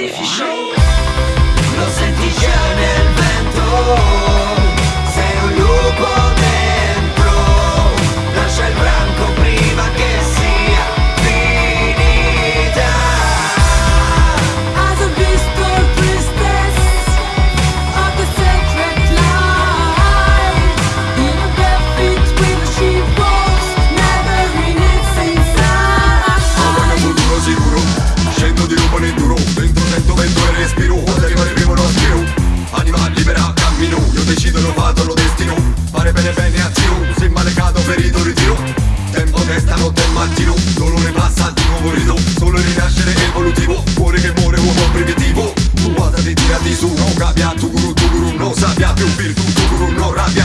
artificial. passaggino Dolore passaggino morito Solo il rinascere evolutivo Cuore che muore uomo primitivo. Tu guarda di tirati su Non capia tu guru tu guru Non sappia più virtù tu guru non rabbia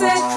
say